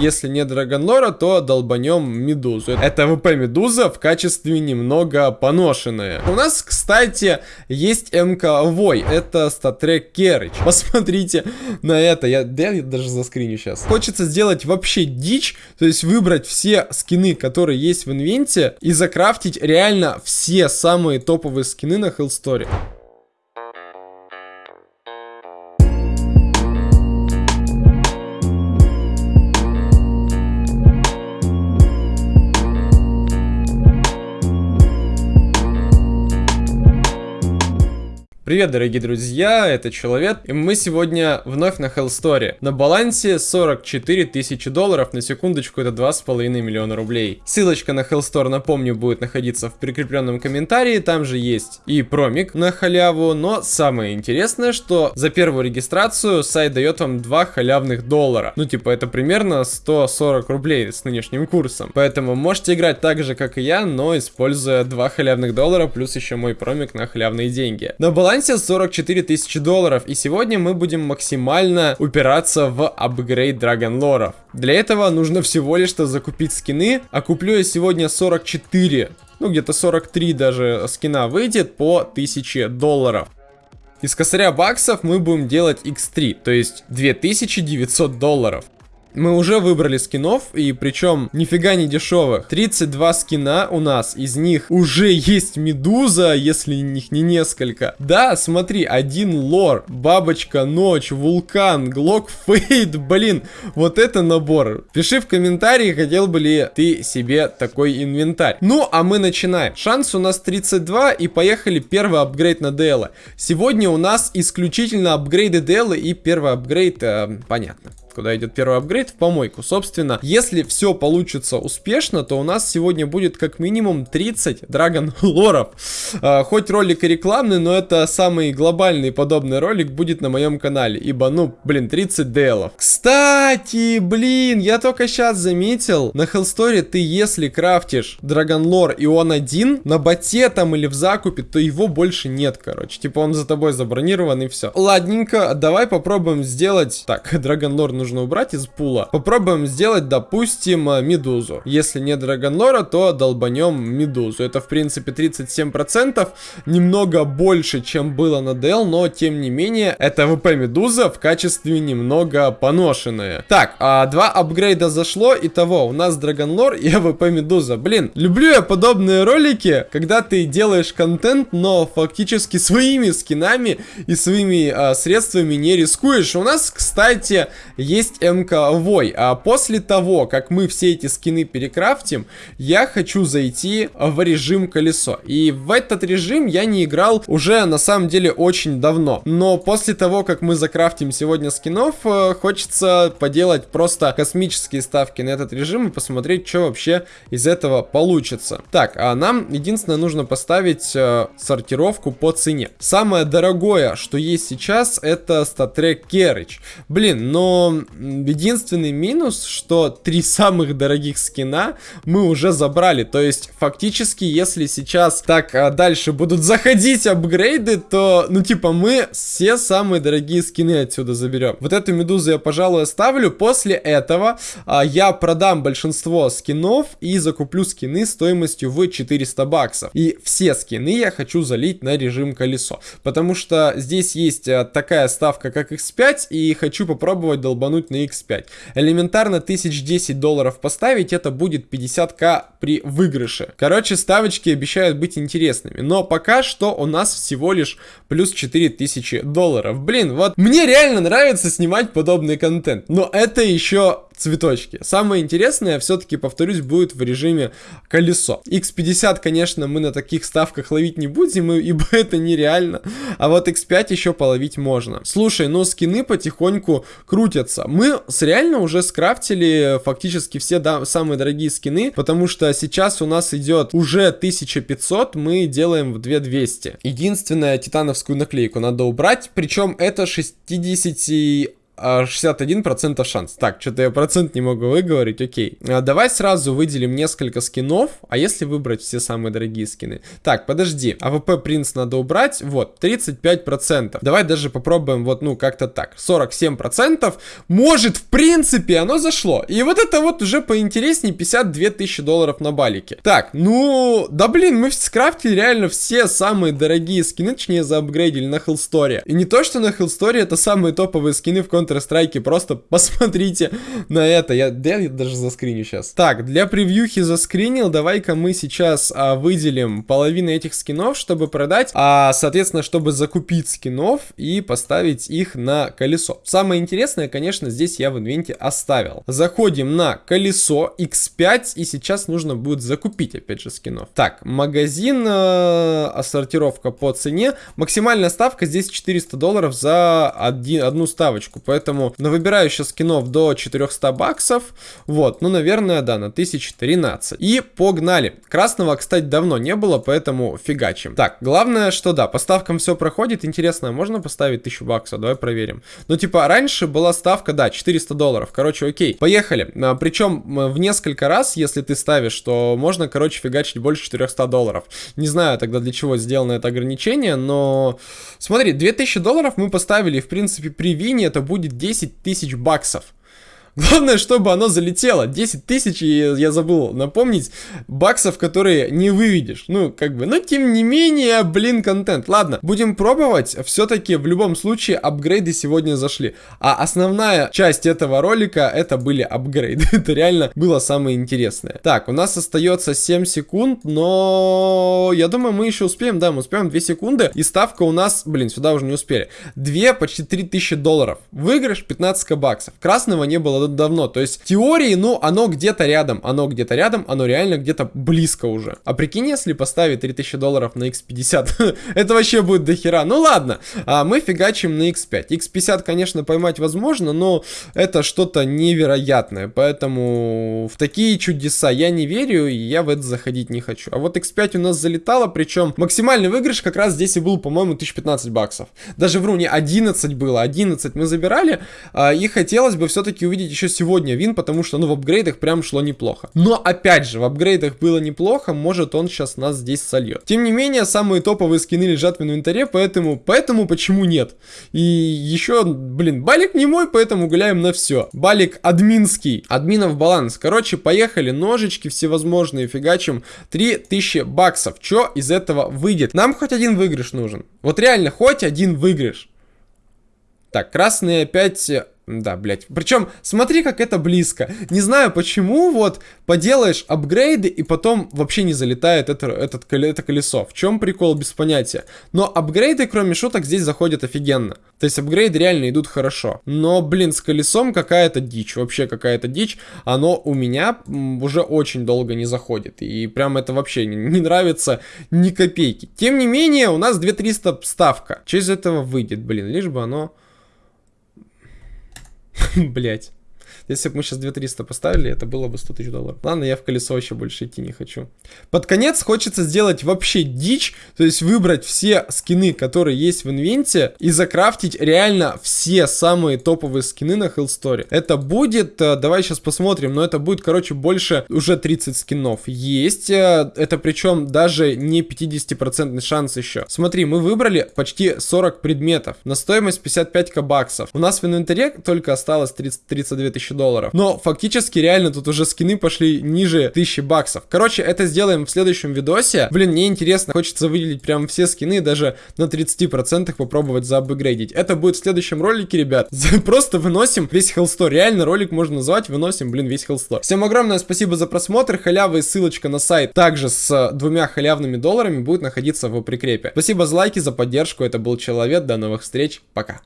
Если не Драгонлора, то долбанем Медузу. Это ВП Медуза в качестве немного поношенная. У нас, кстати, есть МК Вой. Это статрек Керыч. Посмотрите на это. Я, я даже заскриню сейчас. Хочется сделать вообще дичь. То есть выбрать все скины, которые есть в инвенте. И закрафтить реально все самые топовые скины на Hellstory. Привет, дорогие друзья, это Человек, и мы сегодня вновь на Hell Story. На балансе 44 тысячи долларов, на секундочку это 2,5 миллиона рублей. Ссылочка на Hell Store, напомню, будет находиться в прикрепленном комментарии, там же есть и промик на халяву, но самое интересное, что за первую регистрацию сайт дает вам 2 халявных доллара. Ну, типа, это примерно 140 рублей с нынешним курсом. Поэтому можете играть так же, как и я, но используя 2 халявных доллара, плюс еще мой промик на халявные деньги. На балансе балансе 44 тысячи долларов, и сегодня мы будем максимально упираться в апгрейд Драгонлоров. Для этого нужно всего лишь-то закупить скины, а куплю я сегодня 44, ну где-то 43 даже скина выйдет по 1000 долларов. Из косаря баксов мы будем делать x3, то есть 2900 долларов. Мы уже выбрали скинов, и причем нифига не дешевых. 32 скина у нас, из них уже есть медуза, если их не несколько. Да, смотри, один лор, бабочка, ночь, вулкан, глок фейд, блин, вот это набор. Пиши в комментарии, хотел бы ли ты себе такой инвентарь. Ну, а мы начинаем. Шанс у нас 32, и поехали первый апгрейд на DL. Сегодня у нас исключительно апгрейды DL, и первый апгрейд, э, понятно куда идет первый апгрейд, в помойку. Собственно, если все получится успешно, то у нас сегодня будет как минимум 30 драгон лоров. А, хоть ролик и рекламный, но это самый глобальный подобный ролик будет на моем канале, ибо, ну, блин, 30 делов. Кстати, блин, я только сейчас заметил, на Hellstory ты, если крафтишь драгон лор и он один, на боте там или в закупе, то его больше нет, короче. Типа он за тобой забронирован и все. Ладненько, давай попробуем сделать... Так, драгон лор нужно убрать из пула. Попробуем сделать, допустим, э, медузу. Если не драгонлора, то долбанем медузу. Это, в принципе, 37%. Немного больше, чем было на DL, но, тем не менее, это ВП медуза в качестве немного поношенная. Так, а два апгрейда зашло. Итого, у нас драгонлор и ВП медуза. Блин, люблю я подобные ролики, когда ты делаешь контент, но фактически своими скинами и своими а, средствами не рискуешь. У нас, кстати, есть МК Вой. А после того, как мы все эти скины перекрафтим, я хочу зайти в режим колесо. И в этот режим я не играл уже на самом деле очень давно. Но после того, как мы закрафтим сегодня скинов, э, хочется поделать просто космические ставки на этот режим и посмотреть, что вообще из этого получится. Так, а нам единственное нужно поставить э, сортировку по цене. Самое дорогое, что есть сейчас, это статрек Керыч. Блин, но единственный минус, что три самых дорогих скина мы уже забрали. То есть, фактически, если сейчас так а, дальше будут заходить апгрейды, то, ну, типа, мы все самые дорогие скины отсюда заберем. Вот эту медузу я, пожалуй, оставлю. После этого а, я продам большинство скинов и закуплю скины стоимостью в 400 баксов. И все скины я хочу залить на режим колесо. Потому что здесь есть а, такая ставка, как X5, и хочу попробовать долбануть долбануть на X5. Элементарно 1010 долларов поставить, это будет 50к при выигрыше. Короче, ставочки обещают быть интересными. Но пока что у нас всего лишь плюс 4000 долларов. Блин, вот мне реально нравится снимать подобный контент. Но это еще цветочки. Самое интересное, все-таки, повторюсь, будет в режиме колесо. X50, конечно, мы на таких ставках ловить не будем, ибо это нереально. А вот X5 еще половить можно. Слушай, ну скины потихоньку крутятся. Мы с реально уже скрафтили фактически все да, самые дорогие скины, потому что сейчас у нас идет уже 1500, мы делаем в 2200. Единственное, титановскую наклейку надо убрать, причем это 60 61% шанс. Так, что-то я процент не могу выговорить, окей. А, давай сразу выделим несколько скинов, а если выбрать все самые дорогие скины? Так, подожди, AWP Принц надо убрать, вот, 35%. Давай даже попробуем вот, ну, как-то так, 47%. Может, в принципе, оно зашло. И вот это вот уже поинтереснее 52 тысячи долларов на балике. Так, ну, да блин, мы скрафтили реально все самые дорогие скины, точнее, заапгрейдили на Hellstory. И не то, что на Hellstory это самые топовые скины в Counter-Strike, просто посмотрите на это. Я, да, я даже заскриню сейчас. Так, для превьюхи заскринил, давай-ка мы сейчас а, выделим половину этих скинов, чтобы продать, а, соответственно, чтобы закупить скинов и поставить их на колесо. Самое интересное, конечно, здесь я в инвенте оставил. Заходим на колесо X5, и сейчас нужно будет закупить, опять же, скинов. Так, магазин, э, сортировка по цене. Максимальная ставка здесь 400 долларов за один, одну ставочку, поэтому на выбираю сейчас скинов до 400 баксов, вот, ну, наверное, да, на 1013. И погнали. Красного, кстати, давно не было, поэтому фигачим. Так, главное, что да, по ставкам все проходит. Интересно, можно поставить 1000 баксов? Давай проверим. Ну, типа, раньше была ставка, да, 400 долларов. Короче, окей, поехали. А, причем в несколько раз, если ты ставишь, то можно, короче, фигачить больше 400 долларов. Не знаю тогда, для чего сделано это ограничение, но... Смотри, 2000 долларов мы поставили, в принципе, при вине это будет 10 тысяч баксов. Главное, чтобы оно залетело. 10 тысяч, я забыл напомнить, баксов, которые не выведешь. Ну, как бы, но тем не менее, блин, контент. Ладно, будем пробовать. Все-таки в любом случае апгрейды сегодня зашли. А основная часть этого ролика, это были апгрейды. это реально было самое интересное. Так, у нас остается 7 секунд, но я думаю, мы еще успеем. Да, мы успеем 2 секунды. И ставка у нас, блин, сюда уже не успели. 2, почти 3000 долларов. Выигрыш 15 баксов. Красного не было давно. То есть, теории, ну, оно где-то рядом, оно где-то рядом, оно реально где-то близко уже. А прикинь, если поставить 3000 долларов на x50, это вообще будет дохера. Ну ладно, а мы фигачим на x5. x50, конечно, поймать возможно, но это что-то невероятное, поэтому в такие чудеса я не верю, и я в это заходить не хочу. А вот x5 у нас залетало, причем максимальный выигрыш как раз здесь и был, по-моему, 1015 баксов. Даже вру, не 11 было, 11 мы забирали, а, и хотелось бы все-таки увидеть еще сегодня вин, потому что, ну, в апгрейдах прям шло неплохо. Но, опять же, в апгрейдах было неплохо, может он сейчас нас здесь сольет. Тем не менее, самые топовые скины лежат в инвентаре, поэтому, поэтому почему нет? И еще, блин, балик не мой, поэтому гуляем на все. Балик админский, админов баланс. Короче, поехали, ножички всевозможные, фигачим 3000 баксов. Что из этого выйдет? Нам хоть один выигрыш нужен. Вот реально, хоть один выигрыш. Так, красные опять да, блядь. Причем, смотри, как это близко. Не знаю, почему вот поделаешь апгрейды и потом вообще не залетает это, этот, это колесо. В чем прикол, без понятия. Но апгрейды, кроме шуток, здесь заходят офигенно. То есть апгрейды реально идут хорошо. Но, блин, с колесом какая-то дичь. Вообще какая-то дичь. Оно у меня уже очень долго не заходит. И прям это вообще не, не нравится ни копейки. Тем не менее, у нас 2300 ставка. Из этого выйдет, блин? Лишь бы оно... Блять. Если бы мы сейчас 2300 поставили, это было бы 100 тысяч долларов. Ладно, я в колесо вообще больше идти не хочу. Под конец хочется сделать вообще дичь, то есть выбрать все скины, которые есть в инвенте, и закрафтить реально все самые топовые скины на Hellstory. Это будет, э, давай сейчас посмотрим, но это будет, короче, больше уже 30 скинов. Есть, э, это причем даже не 50% шанс еще. Смотри, мы выбрали почти 40 предметов на стоимость 55 баксов. У нас в инвентаре только осталось 30, 32 тысячи долларов. Но фактически реально тут уже скины пошли ниже 1000 баксов. Короче, это сделаем в следующем видосе. Блин, мне интересно, хочется выделить прям все скины, даже на 30% попробовать заапгрейдить. Это будет в следующем ролике, ребят. Просто выносим весь Hellstore. Реально ролик можно назвать, выносим, блин, весь Hellstore. Всем огромное спасибо за просмотр. Халява и ссылочка на сайт также с двумя халявными долларами будет находиться в прикрепе. Спасибо за лайки, за поддержку. Это был Человек. До новых встреч. Пока.